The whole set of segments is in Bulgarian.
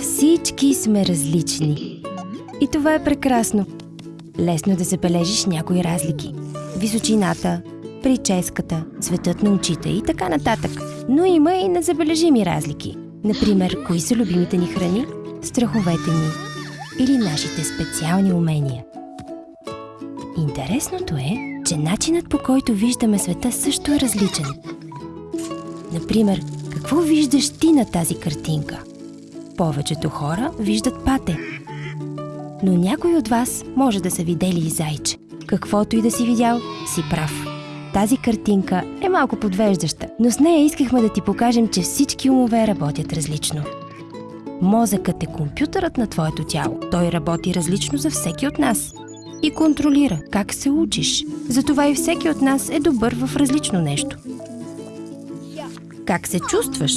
Всички сме различни. И това е прекрасно. Лесно е да забележиш някои разлики. Височината, прическата, цветът на очите и така нататък. Но има и незабележими разлики. Например, кои са любимите ни храни, страховете ни или нашите специални умения. Интересното е, че начинът по който виждаме света също е различен. Например, какво виждаш ти на тази картинка? Повечето хора виждат пате. Но някой от вас може да са видели и зайче. Каквото и да си видял, си прав. Тази картинка е малко подвеждаща, но с нея искахме да ти покажем, че всички умове работят различно. Мозъкът е компютърът на твоето тяло. Той работи различно за всеки от нас и контролира как се учиш. Затова и всеки от нас е добър в различно нещо. Как се чувстваш?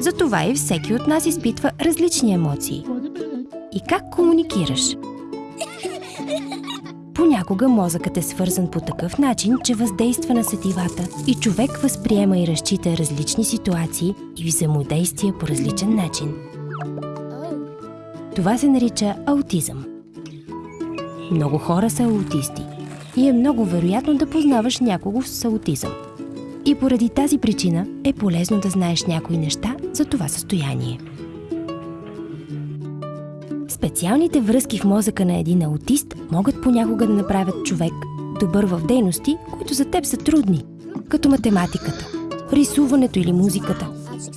Затова и всеки от нас изпитва различни емоции. И как комуникираш? Понякога мозъкът е свързан по такъв начин, че въздейства на сетивата и човек възприема и разчита различни ситуации и взаимодействия по различен начин. Това се нарича аутизъм. Много хора са аутисти и е много вероятно да познаваш някого с аутизъм. И поради тази причина е полезно да знаеш някои неща за това състояние. Специалните връзки в мозъка на един аутист могат понякога да направят човек добър в дейности, които за теб са трудни, като математиката, рисуването или музиката.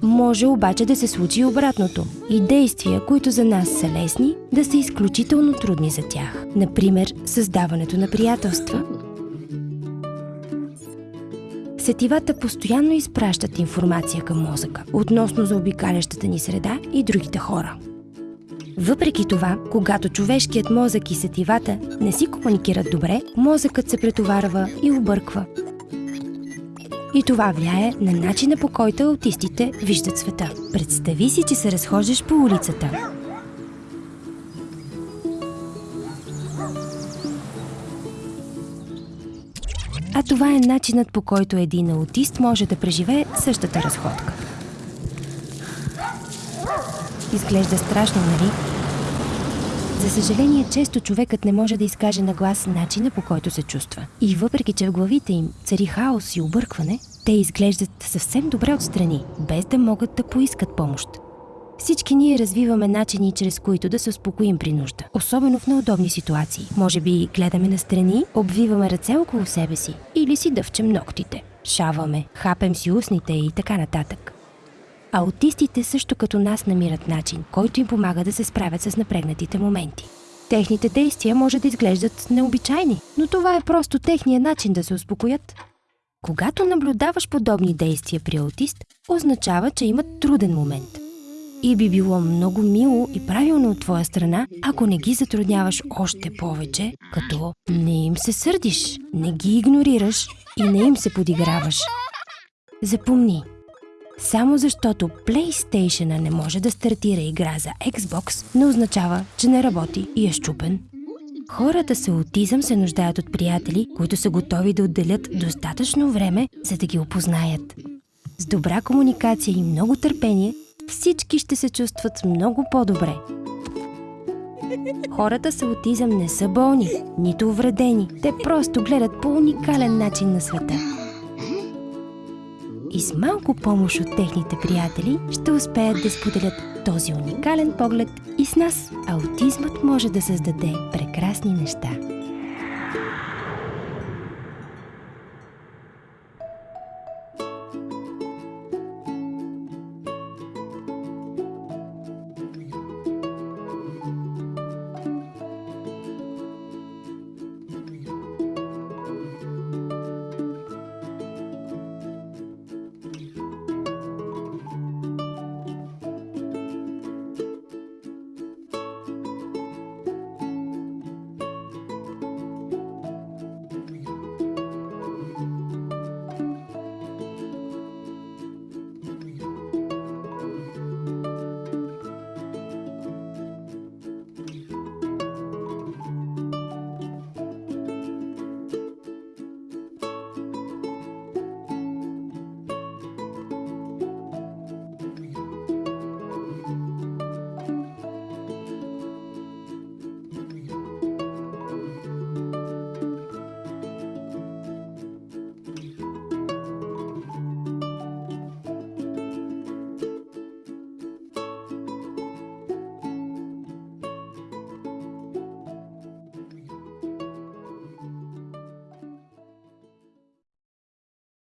Може обаче да се случи обратното и действия, които за нас са лесни, да са изключително трудни за тях. Например, създаването на приятелства. Сетивата постоянно изпращат информация към мозъка относно заобикалящата ни среда и другите хора. Въпреки това, когато човешкият мозък и сетивата не си комуникират добре, мозъкът се претоварва и обърква. И това влияе на начина по който аутистите виждат света. Представи си, че се разхождаш по улицата. А това е начинът по който един аутист може да преживее същата разходка. Изглежда страшно, нали? За съжаление, често човекът не може да изкаже на глас начина по който се чувства. И въпреки, че в главите им цари хаос и объркване, те изглеждат съвсем добре отстрани, без да могат да поискат помощ. Всички ние развиваме начини, чрез които да се успокоим при нужда, особено в неудобни ситуации. Може би гледаме настрани, обвиваме ръце около себе си или си дъвчем ногтите. Шаваме, хапем си устните и така нататък. Аутистите също като нас намират начин, който им помага да се справят с напрегнатите моменти. Техните действия може да изглеждат необичайни, но това е просто техния начин да се успокоят. Когато наблюдаваш подобни действия при аутист, означава, че имат труден момент. И би било много мило и правилно от твоя страна, ако не ги затрудняваш още повече, като не им се сърдиш, не ги игнорираш и не им се подиграваш. Запомни, само защото PlayStation не може да стартира игра за Xbox, не означава, че не работи и е щупен. Хората с аутизъм се нуждаят от приятели, които са готови да отделят достатъчно време, за да ги опознаят. С добра комуникация и много търпение, всички ще се чувстват много по-добре. Хората с аутизъм не са болни, нито увредени. Те просто гледат по уникален начин на света и с малко помощ от техните приятели ще успеят да споделят този уникален поглед и с нас. Аутизмът може да създаде прекрасни неща.